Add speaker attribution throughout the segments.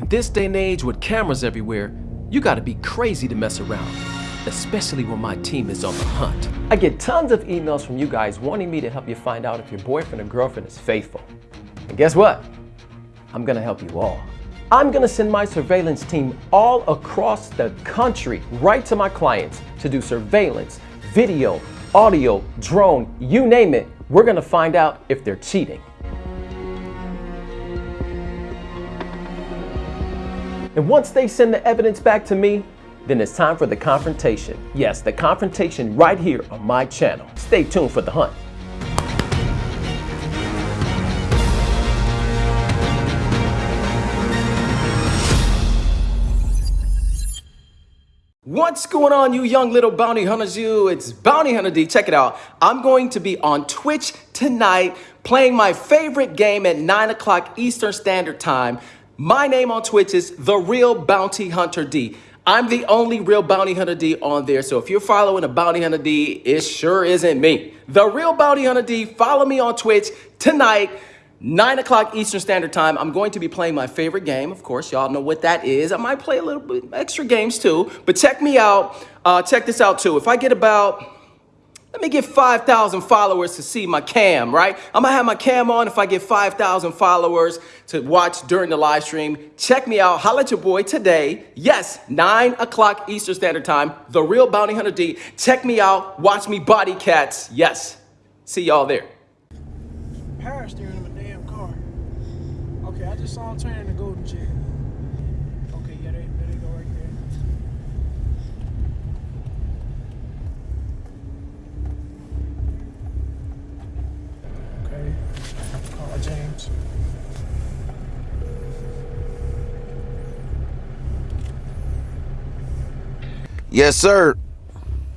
Speaker 1: In this day and age with cameras everywhere, you gotta be crazy to mess around, especially when my team is on the hunt. I get tons of emails from you guys wanting me to help you find out if your boyfriend or girlfriend is faithful. And guess what? I'm gonna help you all. I'm gonna send my surveillance team all across the country right to my clients to do surveillance, video, audio, drone, you name it. We're gonna find out if they're cheating. And once they send the evidence back to me, then it's time for the confrontation. Yes, the confrontation right here on my channel. Stay tuned for the hunt. What's going on, you young little bounty hunters? You, it's Bounty Hunter D. Check it out. I'm going to be on Twitch tonight playing my favorite game at 9 o'clock Eastern Standard Time. My name on Twitch is The Real Bounty Hunter D. I'm the only real Bounty Hunter D on there, so if you're following a Bounty Hunter D, it sure isn't me. The Real Bounty Hunter D, follow me on Twitch tonight. 9 o'clock Eastern Standard Time, I'm going to be playing my favorite game. Of course, y'all know what that is. I might play a little bit extra games too, but check me out. Uh, check this out too. If I get about, let me get 5,000 followers to see my cam, right? I'm gonna have my cam on if I get 5,000 followers to watch during the live stream. Check me out. Holla at your boy today. Yes, 9 o'clock Eastern Standard Time. The Real Bounty Hunter D. Check me out. Watch me body cats. Yes. See y'all there.
Speaker 2: power steering a damn car. Okay, I just saw him turning the golden chick. Okay, yeah, there, there they go right there. Okay, call James.
Speaker 3: Yes, sir.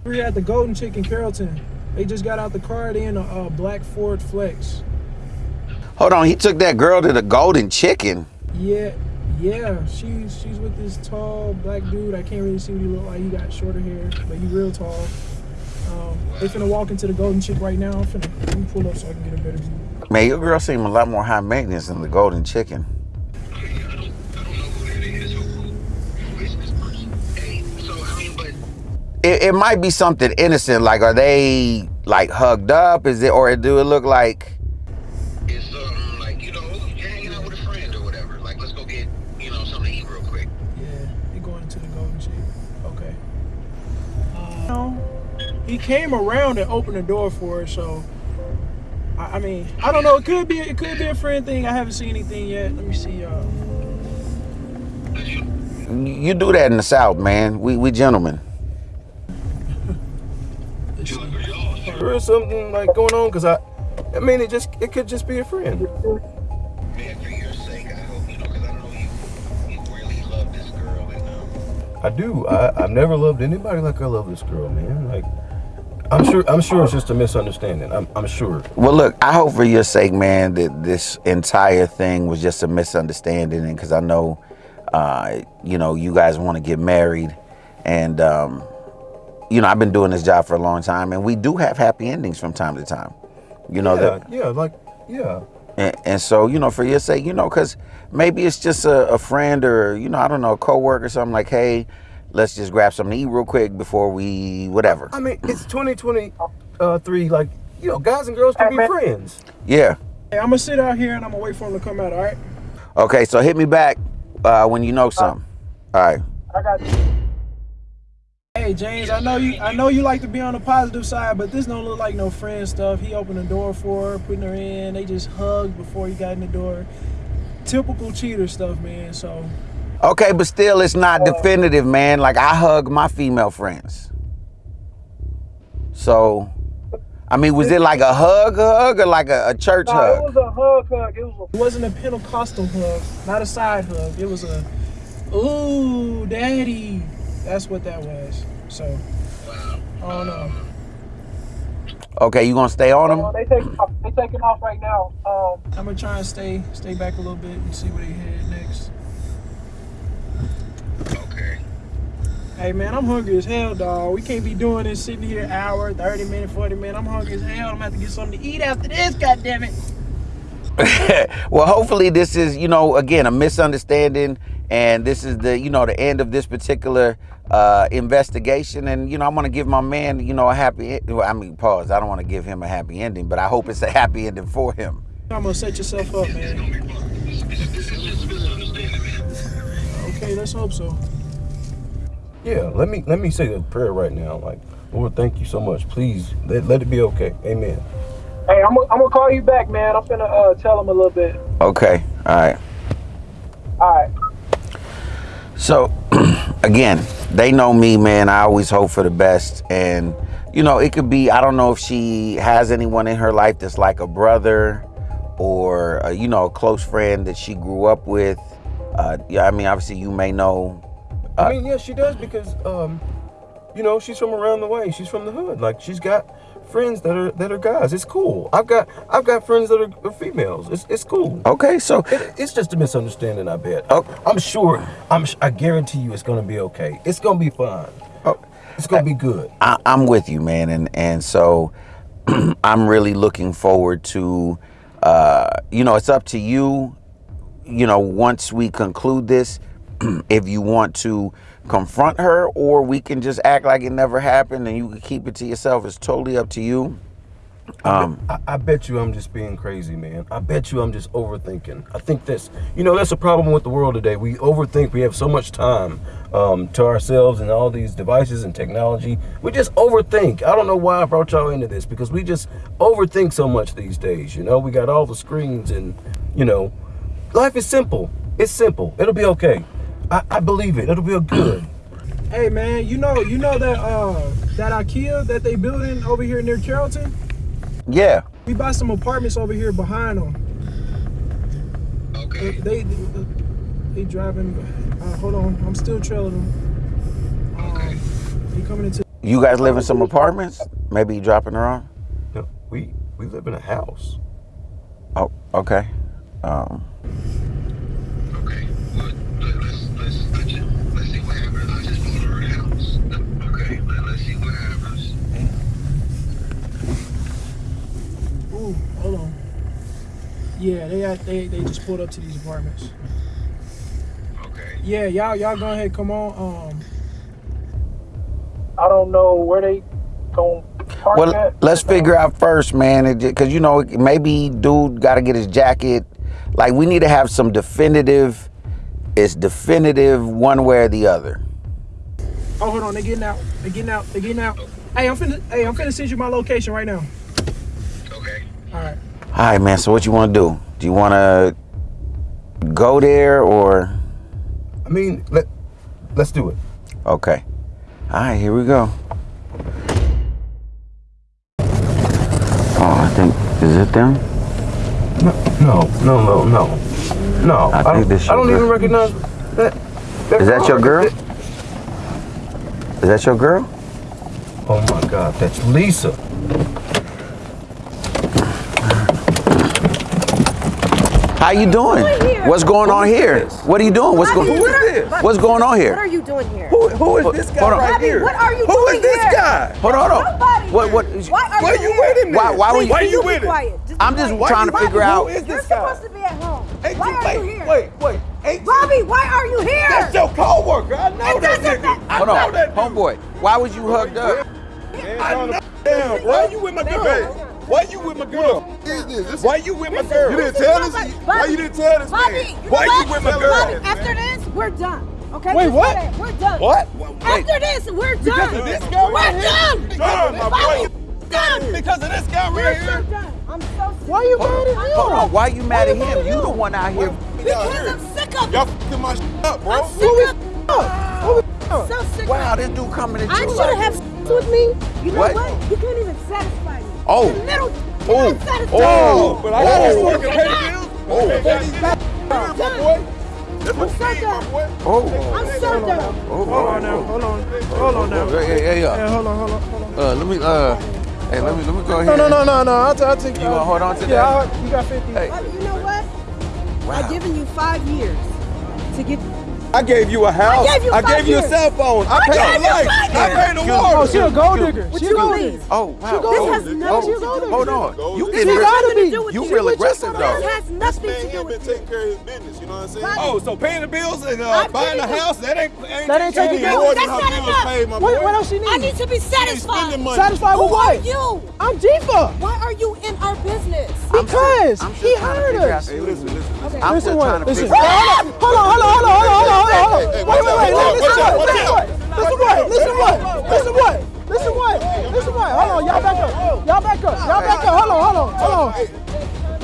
Speaker 2: We're at the Golden Chicken Carrollton. They just got out the car. They in a uh, black Ford Flex.
Speaker 3: Hold on. He took that girl to the Golden Chicken.
Speaker 2: Yeah, yeah. She's she's with this tall black dude. I can't really see what he look like. He got shorter hair, but he real tall. Um, they finna walk into the Golden Chick right now. I'm finna pull up so I can get a better view.
Speaker 3: Man, your girl seemed a lot more high maintenance than the Golden Chicken. It, it might be something innocent. Like, are they like hugged up? Is it, or do it look like?
Speaker 4: It's something like, you know, you're hanging out with a friend or whatever. Like, let's go get, you know, something to eat real quick.
Speaker 2: Yeah, they going into the Golden Chick. Okay. Um, he came around and opened the door for her, so. I, I mean, I don't know. It could be it could be a friend thing. I haven't seen anything yet. Let me see. y'all.
Speaker 3: You do that in the South, man. We we gentlemen.
Speaker 5: Is something like going on because I, I mean, it just it could just be a friend.
Speaker 4: Man, for your sake, I hope, you know, I know you, really love this girl.
Speaker 5: I do. I, I've never loved anybody like I love this girl, man. Like, I'm sure. I'm sure it's just a misunderstanding. I'm, I'm sure.
Speaker 3: Well, look, I hope for your sake, man, that this entire thing was just a misunderstanding, and because I know, uh, you know, you guys want to get married, and um, you know, I've been doing this job for a long time, and we do have happy endings from time to time. You know
Speaker 5: yeah,
Speaker 3: that,
Speaker 5: yeah, like, yeah.
Speaker 3: and, and so you know, for your sake, you know, because maybe it's just a, a friend or you know, I don't know, a coworker or something like, hey, let's just grab something to eat real quick before we whatever.
Speaker 5: I mean, it's 2023. Like, you know, guys and girls can be friends.
Speaker 3: Yeah.
Speaker 2: hey, I'm gonna sit out here and I'm gonna wait for him to come out. All right.
Speaker 3: Okay, so hit me back uh, when you know something. All right.
Speaker 2: I got you. Hey James, I know you. I know you like to be on the positive side, but this don't look like no friend stuff. He opened the door for her, putting her in. They just hugged before he got in the door. Typical cheater stuff, man. So
Speaker 3: Okay, but still, it's not uh, definitive, man. Like I hug my female friends. So, I mean, was it like a hug, hug, or like a, a church hug?
Speaker 2: It was a hug, hug. It, was a, it wasn't a Pentecostal hug, not a side hug. It was a, ooh, daddy. That's what that was. So, I don't know.
Speaker 3: Okay, you gonna stay on them?
Speaker 2: they taking off. They taking off right now. Um, I'm gonna try and stay stay back a little bit and see where they head next.
Speaker 4: okay.
Speaker 2: Hey man, I'm hungry as hell, dog. We can't be doing this sitting here hour, 30 minutes, 40 minutes. I'm hungry as hell. I'm gonna have to get something to eat after this, God damn it.
Speaker 3: well, hopefully this is, you know, again, a misunderstanding and this is the you know the end of this particular uh, investigation. And you know, I'm gonna give my man you know a happy. Well, I mean, pause. I don't want to give him a happy ending, but I hope it's a happy ending for him.
Speaker 2: I'm gonna set yourself up, man. Okay, let's hope so.
Speaker 5: Yeah, let me let me say a prayer right now. Like, Lord, thank you so much. Please let, let it be okay. Amen.
Speaker 2: Hey, I'm, I'm gonna call you back, man. I'm gonna uh, tell him a little bit.
Speaker 3: Okay. All right.
Speaker 2: All right.
Speaker 3: So, again, they know me, man. I always hope for the best. And, you know, it could be, I don't know if she has anyone in her life that's like a brother or, uh, you know, a close friend that she grew up with. Uh, yeah, I mean, obviously, you may know.
Speaker 5: I mean, yeah, she does because, um, you know, she's from around the way. She's from the hood. Like, she's got friends that are that are guys. It's cool. I've got I've got friends that are, are females. It's it's cool.
Speaker 3: Okay, so
Speaker 5: It, it's just a misunderstanding, I bet.
Speaker 3: Oh.
Speaker 5: I'm sure. I'm. I guarantee you, it's gonna be okay. It's gonna be fine.
Speaker 3: Oh.
Speaker 5: It's gonna be good.
Speaker 3: I, I'm with you, man, and and so I'm really looking forward to, uh, you know, it's up to you. You know, once we conclude this, if you want to confront her, or we can just act like it never happened, and you can keep it to yourself. It's totally up to you. Um,
Speaker 5: I, I bet you I'm just being crazy, man. I bet you I'm just overthinking. I think that's, you know, that's a problem with the world today. We overthink. We have so much time um, to ourselves and all these devices and technology. We just overthink. I don't know why I brought y'all into this because we just overthink so much these days. You know, we got all the screens and, you know, life is simple. It's simple. It'll be okay. I, I believe it. It'll be good.
Speaker 2: Hey, man, you know you know that uh that IKEA that they building over here near Carrollton.
Speaker 3: yeah.
Speaker 2: We buy some apartments over here behind them.
Speaker 4: Okay.
Speaker 2: They they, they driving. Uh, hold on, I'm still trailing them.
Speaker 4: Okay.
Speaker 2: Um, they coming into.
Speaker 3: You guys live in some apartments? Maybe you dropping her off?
Speaker 5: No, we we live in a house.
Speaker 3: Oh, okay. Um,
Speaker 4: Okay. Well, let, let's let's I just, let's see what happens. I just bought her a house. Okay. Let, let's see what happens.
Speaker 2: Ooh, hold on. Yeah, they they they just pulled up to these apartments.
Speaker 4: Okay.
Speaker 2: Yeah, y'all y'all go ahead, come on. Um, I don't know where they going to park
Speaker 3: Well,
Speaker 2: at.
Speaker 3: let's figure out first, man, because you know maybe dude got to get his jacket. Like we need to have some definitive. It's definitive one way or the other.
Speaker 2: Oh, hold on, they're getting out. They're getting out. They're getting out. Hey, I'm finna. Hey, I'm finna send you my location right now.
Speaker 4: Okay.
Speaker 2: All right.
Speaker 3: All right, man. So what you want to do? Do you want to go there or?
Speaker 5: I mean, let let's do it.
Speaker 3: Okay. All right, here we go. Oh, I think is it them?
Speaker 5: No, no, no, no, no. No,
Speaker 3: I
Speaker 5: I,
Speaker 3: think
Speaker 5: don't,
Speaker 3: this
Speaker 5: I don't
Speaker 3: your
Speaker 5: even
Speaker 3: girl.
Speaker 5: recognize that.
Speaker 3: Is that your girl? Is that your girl?
Speaker 5: Oh my God, that's Lisa.
Speaker 3: How you doing? What's going on here? What are you doing? What's going?
Speaker 6: what are- Bobby,
Speaker 3: What's going on here?
Speaker 6: What are you doing here?
Speaker 7: Who, who is this guy
Speaker 3: Hold
Speaker 7: right here?
Speaker 6: what are you
Speaker 7: Who is this guy?
Speaker 3: Hold on, hold on. What? What?
Speaker 6: Why are you
Speaker 7: you with him?
Speaker 3: Why? Why you?
Speaker 7: Why you with him?
Speaker 6: quiet. Just be
Speaker 3: I'm just trying to figure
Speaker 6: who
Speaker 3: out-
Speaker 6: is
Speaker 7: Who is
Speaker 6: You're
Speaker 7: guy?
Speaker 6: supposed to be at home. Why
Speaker 7: you,
Speaker 6: are you here?
Speaker 7: Wait, wait.
Speaker 6: Bobby, why are you here?
Speaker 7: That's your co-worker. I know that nigga. I
Speaker 3: Hold
Speaker 7: know
Speaker 3: on,
Speaker 7: that
Speaker 3: homeboy. Why was you hugged up?
Speaker 7: Damn, why are you with my girl? Why you with my girl? Why you with my girl?
Speaker 6: You didn't tell this- why you
Speaker 7: didn't tell this
Speaker 6: Bobby, you
Speaker 7: Why you with my girl?
Speaker 6: Bobby, after this, we're done. Okay?
Speaker 2: Wait, what?
Speaker 6: know. We're done.
Speaker 7: What?
Speaker 6: After this, we're done.
Speaker 7: of this guy
Speaker 6: we're
Speaker 7: right here?
Speaker 6: done.
Speaker 7: Done, my
Speaker 6: Bobby,
Speaker 7: boy.
Speaker 6: done.
Speaker 7: Because of this guy
Speaker 6: We're
Speaker 7: right
Speaker 6: so done. I'm so sick.
Speaker 2: Why you mad at him?
Speaker 3: Hold on. Why you mad at him? You the one out here.
Speaker 6: Because I'm sick of
Speaker 7: Y'all
Speaker 6: it.
Speaker 7: fucking my shit up, bro.
Speaker 6: I'm sick of it. So sick
Speaker 3: Wow,
Speaker 6: of
Speaker 3: this dude coming at
Speaker 6: I should have sex with me. You know
Speaker 3: What?
Speaker 6: what? You can't even satisfy me.
Speaker 3: Oh.
Speaker 6: The little
Speaker 3: Oh.
Speaker 6: can't satisfy
Speaker 3: Oh.
Speaker 6: me.
Speaker 7: But I got
Speaker 3: Oh.
Speaker 7: this working pay the bills.
Speaker 3: Oh.
Speaker 7: Pay these bills, my boy. That's what
Speaker 6: I'm so
Speaker 7: we need, my
Speaker 6: done.
Speaker 7: boy.
Speaker 3: Oh.
Speaker 6: I'm so done.
Speaker 3: Oh.
Speaker 2: Hold on now. Hold on. Hold on now. Yeah,
Speaker 3: uh,
Speaker 2: hold on, hold on, hold on.
Speaker 3: uh, let me, uh, hey, let me, let me go ahead.
Speaker 2: No, no, no, no, no. I'll, t- I'll take.
Speaker 3: You gonna hold on to
Speaker 2: yeah,
Speaker 3: that?
Speaker 2: I'll- you got 50.
Speaker 3: Hey.
Speaker 6: Bobby, you know what?
Speaker 3: Wow.
Speaker 6: I've given you five years to get
Speaker 7: I gave you a house.
Speaker 6: I gave you,
Speaker 7: I gave you a cell phone. I,
Speaker 6: I
Speaker 7: paid
Speaker 6: a
Speaker 7: light. I paid the water.
Speaker 2: Oh, she a gold digger. She a gold digger.
Speaker 3: Oh, wow. This
Speaker 6: has nothing
Speaker 3: oh,
Speaker 6: to do with
Speaker 3: Hold on. You getting
Speaker 6: aggressive.
Speaker 3: You real aggressive, though.
Speaker 7: This
Speaker 6: has
Speaker 7: nothing
Speaker 6: to do with
Speaker 7: taking care of his business. You know what I'm saying? Oh, so paying the bills and uh, buying a house, that ain't
Speaker 2: That ain't taking care of
Speaker 6: That's not enough.
Speaker 2: What else she need?
Speaker 6: I
Speaker 2: need
Speaker 6: to be satisfied.
Speaker 2: Satisfied with what?
Speaker 6: You?
Speaker 2: I'm Jifa.
Speaker 6: Why are you in our business?
Speaker 2: Because he
Speaker 3: hired
Speaker 2: us.
Speaker 7: Hey, listen, listen.
Speaker 3: I'm still trying to figure
Speaker 2: out. Hold on, hold on, hold on, hold on hold on, hold on. Wait, wait, wait. Listen what? Listen what? Listen what? Listen what? Listen what? Listen, what? Hold on, y'all back up. Y'all back up. Y'all back up. Hold on, hold on, hold on.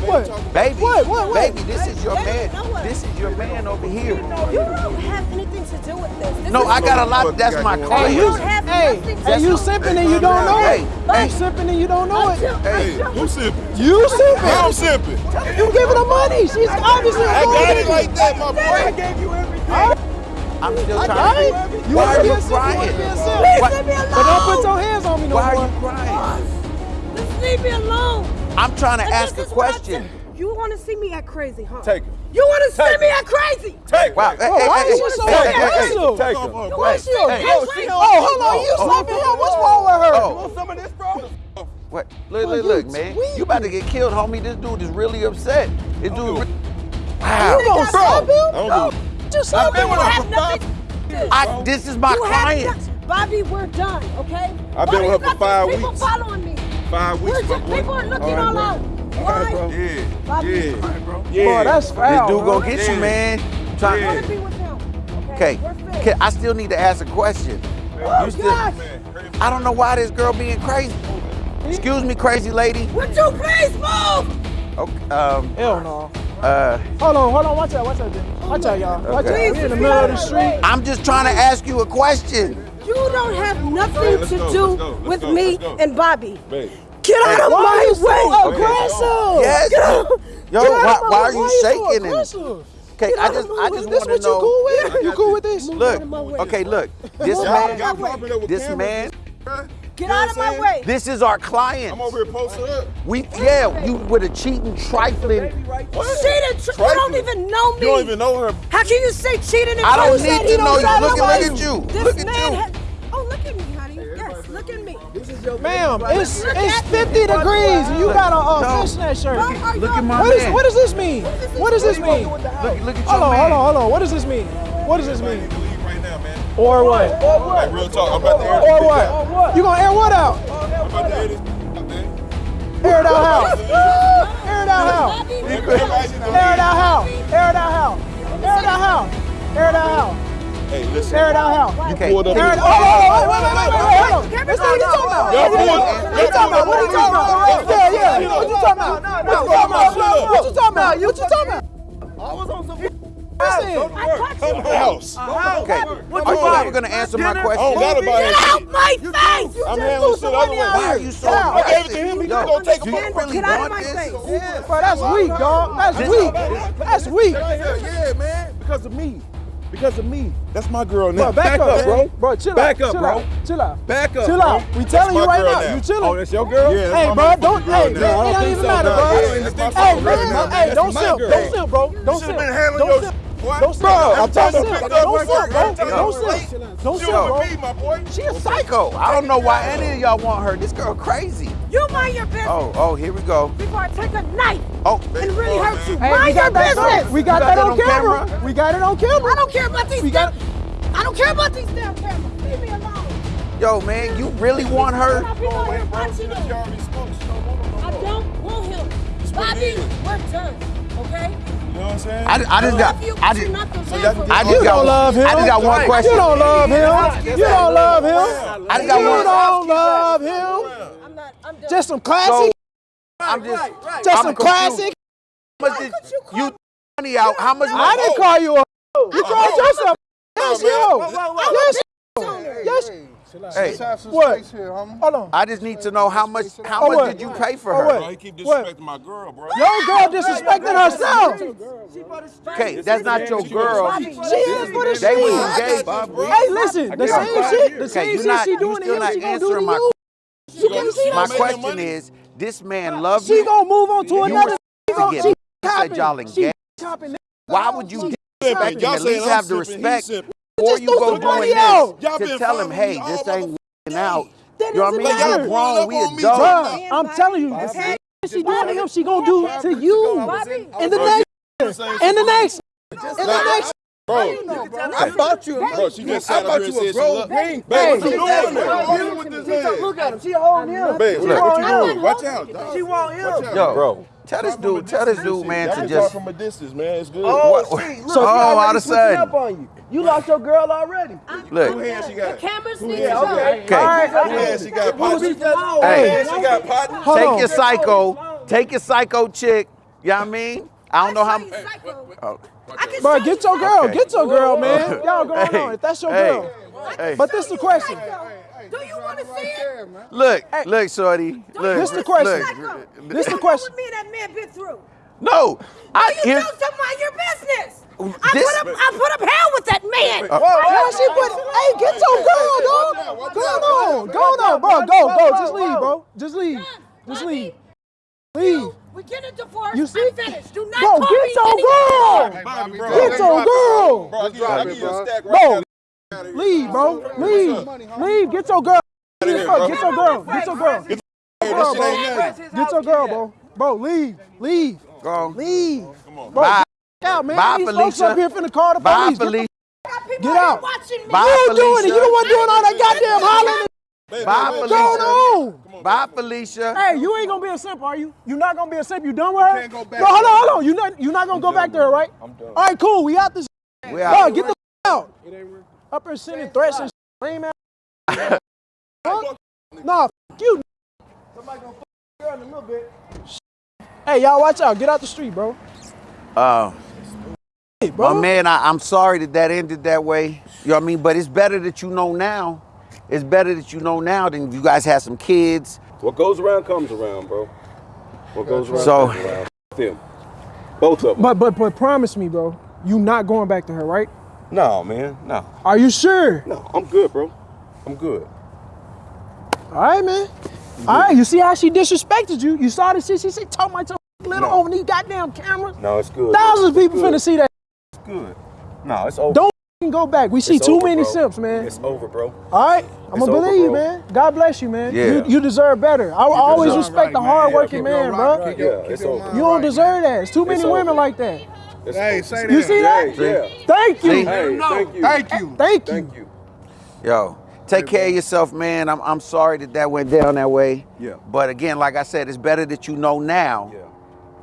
Speaker 2: What?
Speaker 3: Baby,
Speaker 2: what, what,
Speaker 3: baby, this is your man. This is your man over here.
Speaker 6: You don't have anything to do with this. this
Speaker 3: no, I got a lot. That's my client.
Speaker 2: Hey, you,
Speaker 6: don't have
Speaker 2: hey, hey, you sipping and you don't know it.
Speaker 3: Hey,
Speaker 2: you sipping and you don't know it.
Speaker 7: Hey, who sipping?
Speaker 2: You
Speaker 7: sipping.
Speaker 2: I'm
Speaker 7: sipping.
Speaker 2: You giving her money. She's obviously.
Speaker 7: I got it like that, my boy.
Speaker 2: I gave you
Speaker 3: I'm still
Speaker 2: I
Speaker 3: trying
Speaker 2: You
Speaker 3: Why are you crying?
Speaker 6: Please
Speaker 3: Why?
Speaker 6: me alone.
Speaker 2: But don't put your hands on me no
Speaker 3: Why
Speaker 2: more.
Speaker 3: Why are you crying?
Speaker 6: Just leave me alone.
Speaker 3: I'm trying to
Speaker 6: but
Speaker 3: ask a question.
Speaker 6: You want to see me act crazy, huh?
Speaker 7: Take it.
Speaker 6: You want to see me act crazy?
Speaker 7: Take
Speaker 3: it.
Speaker 7: Wow.
Speaker 3: Hey,
Speaker 2: oh,
Speaker 3: hey,
Speaker 2: why
Speaker 3: hey,
Speaker 2: is she so aggressive?
Speaker 7: Take
Speaker 6: it. Why
Speaker 3: is
Speaker 6: she aggressive?
Speaker 2: Oh, hold on. You oh, slapping him. What's wrong with her?
Speaker 3: Oh, you
Speaker 7: want some of this, bro? Oh.
Speaker 3: What? Look,
Speaker 2: well,
Speaker 3: look, look, man.
Speaker 2: Tweaking.
Speaker 3: You about to get killed, homie. This dude is really upset. This dude. Wow.
Speaker 2: You gonna stop him?
Speaker 7: I don't do I've been with her for five
Speaker 3: I, This is my
Speaker 6: you
Speaker 3: client.
Speaker 6: Bobby, we're done, okay?
Speaker 7: I've
Speaker 6: Bobby,
Speaker 7: been with her for five
Speaker 6: weeks. people following me.
Speaker 7: Five weeks,
Speaker 6: just, People are looking
Speaker 7: all, right,
Speaker 6: all out.
Speaker 7: All right, bro. Yeah,
Speaker 6: Bobby.
Speaker 7: yeah.
Speaker 2: Bro.
Speaker 7: Yeah.
Speaker 2: Boy,
Speaker 3: that's
Speaker 2: foul,
Speaker 3: This
Speaker 2: dude
Speaker 3: gonna get
Speaker 7: yeah.
Speaker 3: you,
Speaker 6: man.
Speaker 3: Trying
Speaker 6: yeah. to be with him,
Speaker 3: okay? Okay, I still need to ask a question.
Speaker 6: Oh,
Speaker 3: man, still,
Speaker 6: man,
Speaker 3: I don't know why this girl being crazy. Excuse me, crazy lady.
Speaker 6: What you crazy move?
Speaker 3: Okay, um.
Speaker 2: Hell no.
Speaker 3: Uh,
Speaker 2: hold on, hold on, watch out, watch out, Jimmy. Watch out, y'all. Watch
Speaker 3: okay.
Speaker 2: out. We're in the middle of the street.
Speaker 3: I'm just trying to ask you a question.
Speaker 6: You don't have nothing to
Speaker 7: go,
Speaker 6: do
Speaker 7: let's go, let's
Speaker 6: with
Speaker 7: go,
Speaker 6: me and Bobby.
Speaker 7: Babe.
Speaker 6: Get out of my
Speaker 2: way! So aggressive.
Speaker 3: Yes. Yo, why, are you shaking? Okay, I just, I just want to know.
Speaker 2: Cool yeah, you cool with this?
Speaker 3: Look, okay, look. This man, this man.
Speaker 6: Get
Speaker 7: you know
Speaker 6: out of my way.
Speaker 3: This is our client.
Speaker 7: I'm over here posted up.
Speaker 3: We, yeah, you with a cheating, trifling.
Speaker 6: Cheating, tri you don't even know me.
Speaker 7: You don't even know her.
Speaker 6: How can you say cheating and
Speaker 3: I don't need to know you. Look, look at you.
Speaker 6: This
Speaker 3: look at you.
Speaker 6: Oh, look at me, honey. Yes, look at me.
Speaker 2: Ma'am, it's it's 50 degrees and you got a uh,
Speaker 3: no.
Speaker 2: fishnet shirt.
Speaker 3: Look at my
Speaker 2: what, is, what does this mean? What does this mean?
Speaker 3: Look at you.
Speaker 2: Hold on, hold on, hold on. What does this mean? What does this mean?
Speaker 7: Or what?
Speaker 2: Or what?
Speaker 7: Like real talk, I'm about to air
Speaker 2: Or
Speaker 7: what? Or
Speaker 2: what? You gonna air what out?
Speaker 7: I'm about to air this
Speaker 2: Air it out how? air it out how? Air it out how? Air it out how? Air it out how? Air it out how?
Speaker 7: Hey, listen.
Speaker 2: Air it out how?
Speaker 7: You pulled up.
Speaker 2: Air it out. Oh, wait, wait, wait, wait, wait, wait. Listen, what are you talking about? What
Speaker 7: are
Speaker 2: you talking about? What are you talking about? Yeah, yeah. What you talking about? What you talking about? What you talking about? What you talking about?
Speaker 7: I was on some
Speaker 2: house.
Speaker 6: Go to
Speaker 7: work.
Speaker 6: Come
Speaker 7: to house. Uh-huh. house.
Speaker 3: Okay.
Speaker 7: What
Speaker 3: Are
Speaker 7: you
Speaker 3: ever going to answer my question?
Speaker 6: Get out my face.
Speaker 7: I'm handling shit other way.
Speaker 3: Why are
Speaker 7: I gave it to him.
Speaker 3: He's
Speaker 7: going to take it.
Speaker 3: You really want this?
Speaker 2: Bro, that's weak, dog. That's weak. That's weak.
Speaker 7: Yeah, man. Because of me. Because of me. That's my girl now.
Speaker 2: Bro, back, back up,
Speaker 7: up, bro.
Speaker 2: Bro, chill
Speaker 7: back
Speaker 2: out.
Speaker 7: Back up,
Speaker 2: chill
Speaker 7: bro.
Speaker 2: Out. Chill out.
Speaker 7: Back up.
Speaker 2: Chill out. Bro.
Speaker 7: We
Speaker 2: telling you right
Speaker 7: now.
Speaker 2: now. You chilling.
Speaker 7: Oh, that's your girl? Yeah,
Speaker 2: hey, bro, don't, hey, man, it
Speaker 7: don't
Speaker 2: even
Speaker 7: so,
Speaker 2: matter, bro. Hey, man, hey, don't
Speaker 7: sip.
Speaker 2: Don't sip, bro. Don't
Speaker 7: sip.
Speaker 2: Don't
Speaker 7: sip boy.
Speaker 2: No sir.
Speaker 7: Bro, I'm talking to pick up right
Speaker 2: Don't
Speaker 7: sir,
Speaker 2: bro. Don't sir, bro.
Speaker 7: me, my boy.
Speaker 3: She a psycho. I don't know why any of y'all want her. This girl crazy.
Speaker 6: You mind your business.
Speaker 3: Oh, oh, here we go.
Speaker 6: Before I take a knife
Speaker 3: oh,
Speaker 6: and really oh, hurt you.
Speaker 2: Hey,
Speaker 6: mind your business.
Speaker 2: We got,
Speaker 3: got
Speaker 2: that,
Speaker 3: that,
Speaker 2: on, camera.
Speaker 3: camera.
Speaker 2: We got it on camera.
Speaker 6: I don't care about these.
Speaker 2: We got.
Speaker 6: I don't care about these damn cameras. Leave me alone.
Speaker 3: Yo, man, you really want her?
Speaker 7: Go away, bro.
Speaker 6: I don't want him. Bobby, we're done, okay?
Speaker 7: I saying?
Speaker 3: I, I just got, I just, I just got,
Speaker 2: love him.
Speaker 3: I just got one question.
Speaker 2: You don't love him. You don't love him.
Speaker 3: I just got one.
Speaker 2: You don't love him.
Speaker 6: I'm not. I'm.
Speaker 2: Just some classic.
Speaker 3: So, I'm just,
Speaker 2: just some classic.
Speaker 3: How much did you money out? How much?
Speaker 2: I didn't call you a. You called yourself. Yes, you. Yes. Yes.
Speaker 3: Hey,
Speaker 2: what? Here, Hold on.
Speaker 3: I just need to know how much how
Speaker 2: oh,
Speaker 3: much did you pay for
Speaker 2: oh,
Speaker 3: her?
Speaker 7: Bro, you keep disrespecting what? my girl, bro.
Speaker 2: Your girl disrespecting herself.
Speaker 3: Okay, that's not your girl.
Speaker 2: She is what is she?
Speaker 3: They was engaged.
Speaker 2: Hey, listen, the same shit, the same shit she doing to him, she gonna do to you.
Speaker 3: My question is, this man loves you.
Speaker 2: She gonna move on to another. She
Speaker 3: said y'all engaged. Why would you?
Speaker 7: Y'all
Speaker 3: at least have the respect
Speaker 7: he's
Speaker 3: before you go doing
Speaker 2: out.
Speaker 7: Y'all
Speaker 3: this
Speaker 7: been
Speaker 3: to tell him, hey, this ain't working out.
Speaker 2: That
Speaker 3: You know what I mean?
Speaker 2: matter.
Speaker 3: You grown, we
Speaker 7: Pull up
Speaker 3: adults.
Speaker 2: Bruh, I'm telling you, the same shit she doing to him, she gonna do to you. And the next, and the next, and the next.
Speaker 7: Bro,
Speaker 8: I bought you a
Speaker 7: Bro, she just sat up
Speaker 8: bought you a
Speaker 7: said she
Speaker 8: ring.
Speaker 7: Babe, what you doing there? What you with this man?
Speaker 2: Look at him, she holding him.
Speaker 7: Babe, what you doing? Watch out.
Speaker 2: She want him.
Speaker 3: Yo,
Speaker 5: Bro.
Speaker 3: Tell this dude, tell this dude, man,
Speaker 7: Y'all
Speaker 3: to just.
Speaker 7: talk from a distance, man. It's good.
Speaker 8: Oh,
Speaker 3: What-
Speaker 8: see, look,
Speaker 3: Oh, all of a sudden.
Speaker 8: up on you. You lost your girl already.
Speaker 3: Look,
Speaker 7: Who hand she got?
Speaker 6: The cameras need to
Speaker 8: Yeah,
Speaker 6: show.
Speaker 8: okay.
Speaker 3: okay,
Speaker 7: Who hand she got? Partner?
Speaker 8: She
Speaker 7: Who
Speaker 3: Hey.
Speaker 7: she got? Partner?
Speaker 2: Hold
Speaker 3: take your psycho, take your psycho chick. You know what I mean? I don't know how.
Speaker 6: Show.
Speaker 3: Oh,
Speaker 6: I can
Speaker 2: Bro, get your girl,
Speaker 3: Okay.
Speaker 2: get your girl, man. Y'all going
Speaker 3: Hey,
Speaker 2: on. If that's your
Speaker 3: hey,
Speaker 2: girl.
Speaker 3: hey.
Speaker 2: But this is the question.
Speaker 6: Do you want to see it?
Speaker 3: Look, look, shorty. Look,
Speaker 2: This the question.
Speaker 6: Psycho.
Speaker 2: This the question.
Speaker 6: me that man been through?
Speaker 3: No, I
Speaker 6: You
Speaker 3: here.
Speaker 6: do some mind your business. I
Speaker 3: This-
Speaker 6: put up, I put up hell with that man.
Speaker 2: Uh, Why uh, she uh, put? Hey, get your girl, dog. Go on, go on, bro. Go, go. Just leave, bro. Just leave. Just leave. Leave.
Speaker 6: We get a divorce.
Speaker 2: You see?
Speaker 6: I'm finished. Do not
Speaker 2: Bro,
Speaker 6: call
Speaker 2: get
Speaker 6: me
Speaker 2: your
Speaker 6: any-
Speaker 2: girl.
Speaker 7: Bobby, bro.
Speaker 2: Get your girl.
Speaker 7: Bro, I give you- give you a stack right now.
Speaker 2: Leave, bro. Leave. Leave. Get your girl. Get your girl. Get your girl. Get your girl.
Speaker 7: This shit ain't nothing.
Speaker 2: Get your girl, bro. Bro, leave. Leave.
Speaker 3: Go.
Speaker 2: Leave. Bro,
Speaker 3: Bye.
Speaker 2: get out, man.
Speaker 3: Bye,
Speaker 2: These folks up here finna call the
Speaker 3: Bye,
Speaker 2: police. Get the
Speaker 3: Felicia.
Speaker 6: Got people
Speaker 2: Get
Speaker 6: out here
Speaker 2: out.
Speaker 6: watching.
Speaker 3: Bye,
Speaker 2: You doing it. You the one doing all that goddamn hollering.
Speaker 7: Baby,
Speaker 3: Bye,
Speaker 7: baby,
Speaker 3: Felicia.
Speaker 2: Going on.
Speaker 3: Bye, Felicia.
Speaker 2: Hey, you ain't gonna be a simp, are you? You not gonna be a simp? You done with her?
Speaker 7: can't go back
Speaker 2: no, hold on, hold on. You not you not gonna go back to her, right?
Speaker 7: I'm done.
Speaker 2: All right, cool. We out this.
Speaker 3: We
Speaker 2: Bro,
Speaker 3: out.
Speaker 2: get the out. Up here sending threats and shit. lame ass. Fuck. Nah, f- you. Somebody gonna fuck girl in a little bit. Hey, y'all, watch out. Get out the street, bro.
Speaker 3: Uh,
Speaker 2: Hey, bro.
Speaker 3: my man, I, I'm sorry that that ended that way. You know what I mean? But it's better that you know now. It's better that you know now than you guys have some kids.
Speaker 5: What goes around comes around, bro. What goes around
Speaker 3: So-
Speaker 5: comes around. Them. Both of them.
Speaker 2: But but but promise me, bro. You not going back to her, right?
Speaker 5: No, man. No.
Speaker 2: Are you sure?
Speaker 5: No, I'm good, bro. I'm good.
Speaker 2: All right, man. All right, you see how she disrespected you? You saw the shit she said, talk my tongue little
Speaker 5: No.
Speaker 2: over these goddamn cameras.
Speaker 5: No, it's good.
Speaker 2: Thousands of people
Speaker 5: good.
Speaker 2: finna see that.
Speaker 5: It's good. No, it's over.
Speaker 2: Don't go back. We see
Speaker 5: It's
Speaker 2: too
Speaker 5: over,
Speaker 2: many
Speaker 5: bro.
Speaker 2: simps, man.
Speaker 5: It's over, bro.
Speaker 2: All right, I'm gonna believe you, man. God bless you, man.
Speaker 3: Yeah.
Speaker 2: You, you deserve better. I, always respect the hardworking man, bro.
Speaker 7: right.
Speaker 5: Yeah, it's over.
Speaker 2: You don't deserve that. It's too many
Speaker 5: It's
Speaker 2: women
Speaker 5: over.
Speaker 2: like that.
Speaker 5: It's
Speaker 7: Hey, say that.
Speaker 2: You see that?
Speaker 5: Yeah.
Speaker 2: Thank you.
Speaker 5: Hey, thank you.
Speaker 7: Thank you.
Speaker 2: Thank you.
Speaker 5: Thank you.
Speaker 3: Yo, take care of yourself, man. I'm, I'm sorry that that went down that way.
Speaker 5: Yeah.
Speaker 3: But again, like I said, it's better that you know now
Speaker 5: Yeah.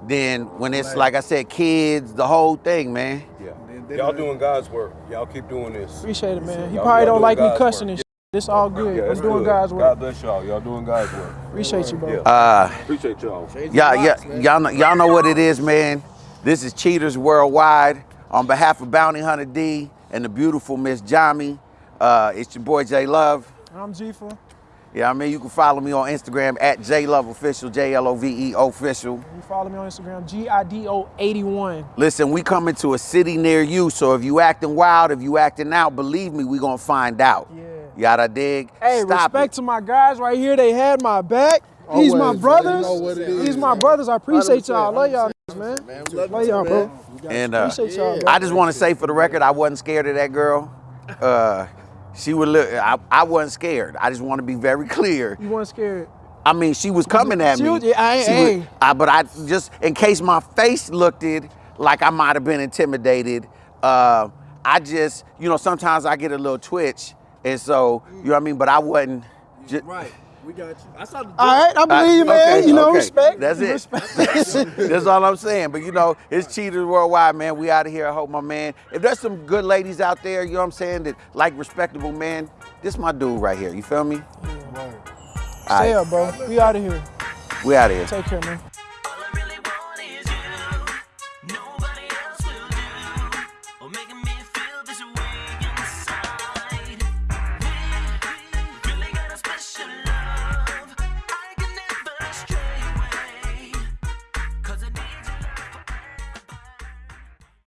Speaker 3: than when it's, like I said, kids, the whole thing, man.
Speaker 5: Yeah. Y'all doing God's work. Y'all keep doing this.
Speaker 2: Appreciate it, man. He
Speaker 5: Y'all-
Speaker 2: probably don't
Speaker 5: doing
Speaker 2: like me cussing
Speaker 5: work.
Speaker 2: and shit. It's all good.
Speaker 5: Yeah,
Speaker 2: I'm
Speaker 5: it's
Speaker 2: doing
Speaker 5: good.
Speaker 2: God's work.
Speaker 5: God bless y'all. Y'all doing God's work.
Speaker 2: Appreciate you, bro.
Speaker 5: Yeah.
Speaker 3: Uh,
Speaker 5: Appreciate y'all.
Speaker 3: y'all, y'all, y'all, know, y'all know what it is, man. This is Cheaters Worldwide. On behalf of Bounty Hunter D and the beautiful Miss Jami, uh, it's your boy J Love.
Speaker 2: I'm G4.
Speaker 3: Yeah, I mean, you can follow me on Instagram at J Love Official, J L O V E Official.
Speaker 2: You follow me on Instagram, G-I-D-O-81.
Speaker 3: Listen, we coming to a city near you, so if you acting wild, if you acting out, believe me, we gonna find out.
Speaker 2: Yeah.
Speaker 3: Yada dig.
Speaker 2: Hey,
Speaker 3: Stop
Speaker 2: respect
Speaker 3: it.
Speaker 2: to my guys right here. They had my back. These my
Speaker 8: Always, bro. You
Speaker 2: brothers.
Speaker 8: know what it
Speaker 2: These my
Speaker 8: man.
Speaker 2: brothers. I appreciate y'all.
Speaker 8: 100%,
Speaker 2: Love y'all, niggas, man. Love y'all, bro.
Speaker 3: And uh,
Speaker 2: Appreciate.
Speaker 3: I just want to say for the record, I wasn't scared of that girl. Uh, she would look. I, I wasn't scared. I just want to be very clear.
Speaker 2: You weren't scared.
Speaker 3: I mean, she was coming at
Speaker 2: She
Speaker 3: me.
Speaker 2: was- yeah, I-
Speaker 3: She
Speaker 2: hey.
Speaker 3: was- I- but I just, in case my face looked it like I might have been intimidated. Uh, I just, you know, sometimes I get a little twitch, and so you know what I mean. But I wasn't. Just,
Speaker 8: Right. We got you. I saw the
Speaker 2: All right, I believe you, man.
Speaker 3: okay,
Speaker 2: you know,
Speaker 3: okay.
Speaker 2: respect.
Speaker 3: That's it.
Speaker 2: Respect.
Speaker 3: That's all I'm saying. But you know, it's cheaters worldwide, man. We out of here. I hope my man. If there's some good ladies out there, you know what I'm saying, that like respectable men, this my dude right here. You feel me?
Speaker 2: Stay up, bro. We out of here.
Speaker 3: We out of here.
Speaker 2: Take care, man.